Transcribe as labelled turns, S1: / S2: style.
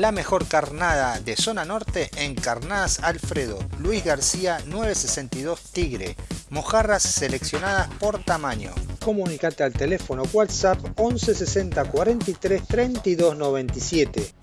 S1: La mejor carnada de zona norte en Carnadas Alfredo, Luis García 962 Tigre. Mojarras seleccionadas por tamaño.
S2: Comunicate al teléfono WhatsApp 11 60 43 32 97